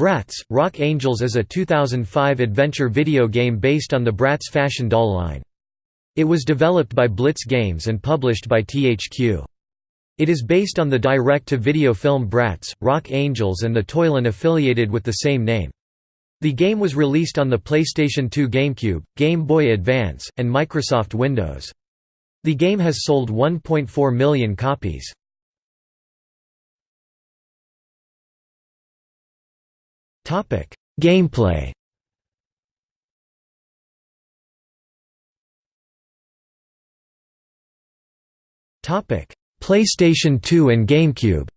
Bratz – Rock Angelz is a 2005 adventure video game based on the Bratz fashion doll line. It was developed by Blitz Games and published by THQ. It is based on the direct-to-video film Bratz, Rock Angelz and the toy-line affiliated with the same name. The game was released on the PlayStation 2 GameCube, Game Boy Advance, and Microsoft Windows. The game has sold 1.4 million copies. Gameplay. Topic: PlayStation 2 and GameCube.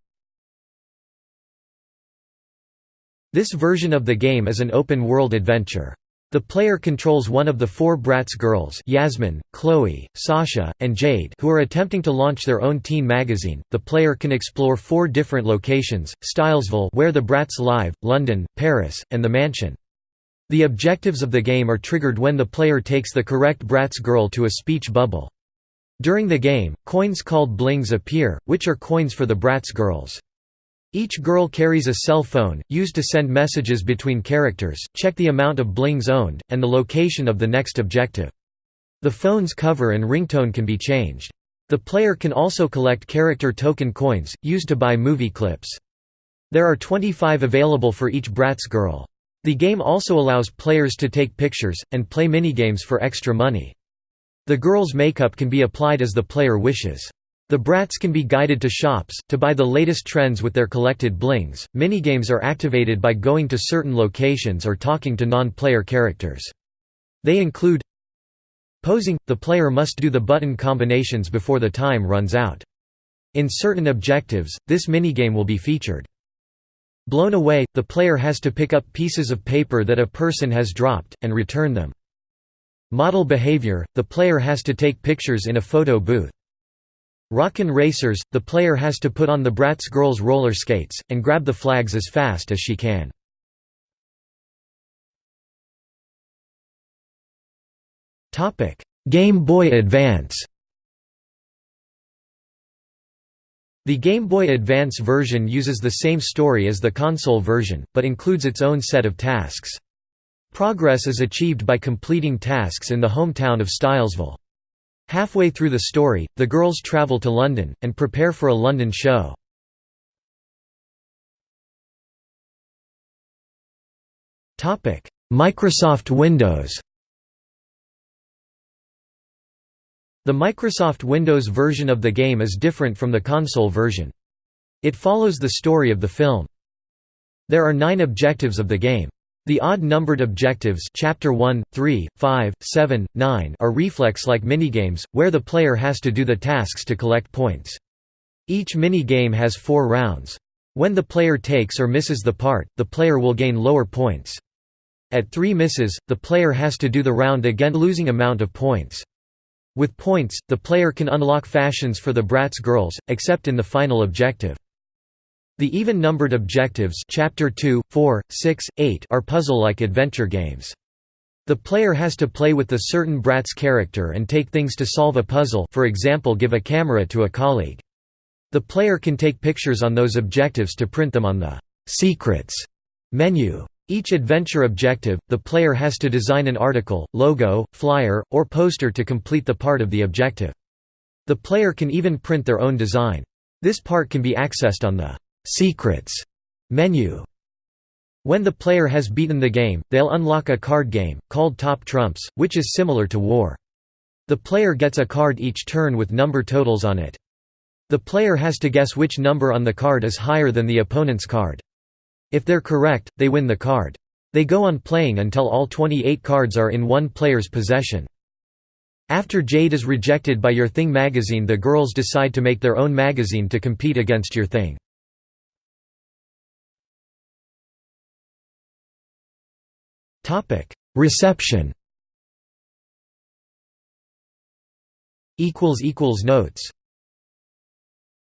This version of the game is an open-world adventure. The player controls one of the four Bratz girls Yasmin, Chloe, Sasha, and Jade who are attempting to launch their own teen magazine. The player can explore four different locations, Stylesville where the Bratz live, London, Paris, and the mansion. The objectives of the game are triggered when the player takes the correct Bratz girl to a speech bubble. During the game, coins called blings appear, which are coins for the Bratz girls. Each girl carries a cell phone, used to send messages between characters, check the amount of blings owned, and the location of the next objective. The phone's cover and ringtone can be changed. The player can also collect character token coins, used to buy movie clips. There are 25 available for each Bratz girl. The game also allows players to take pictures, and play minigames for extra money. The girl's makeup can be applied as the player wishes. The Bratz can be guided to shops, to buy the latest trends with their collected blings. Minigames are activated by going to certain locations or talking to non-player characters. They include Posing – the player must do the button combinations before the time runs out. In certain objectives, this minigame will be featured. Blown away – the player has to pick up pieces of paper that a person has dropped, and return them. Model behavior – the player has to take pictures in a photo booth. Rockin' Racers – The player has to put on the Bratz girls' roller skates, and grab the flags as fast as she can. Game Boy Advance The Game Boy Advance version uses the same story as the console version, but includes its own set of tasks. Progress is achieved by completing tasks in the hometown of Stylesville. Halfway through the story, the girls travel to London, and prepare for a London show. Microsoft Windows The Microsoft Windows version of the game is different from the console version. It follows the story of the film. There are nine objectives of the game. The odd-numbered objectives chapter 1, 3, 5, 7, 9 are reflex-like minigames, where the player has to do the tasks to collect points. Each minigame has four rounds. When the player takes or misses the part, the player will gain lower points. At three misses, the player has to do the round again losing amount of points. With points, the player can unlock fashions for the Bratz girls, except in the final objective. The even-numbered objectives chapter 2, 4, 6, 8 are puzzle-like adventure games. The player has to play with a certain Bratz character and take things to solve a puzzle for example give a camera to a colleague. The player can take pictures on those objectives to print them on the «Secrets» menu. Each adventure objective, the player has to design an article, logo, flyer, or poster to complete the part of the objective. The player can even print their own design. This part can be accessed on the Secrets menu. When the player has beaten the game, they'll unlock a card game, called Top Trumps, which is similar to War. The player gets a card each turn with number totals on it. The player has to guess which number on the card is higher than the opponent's card. If they're correct, they win the card. They go on playing until all 28 cards are in one player's possession. After Jade is rejected by Your Thing magazine the girls decide to make their own magazine to compete against Your Thing. Topic: Reception. Equals equals notes.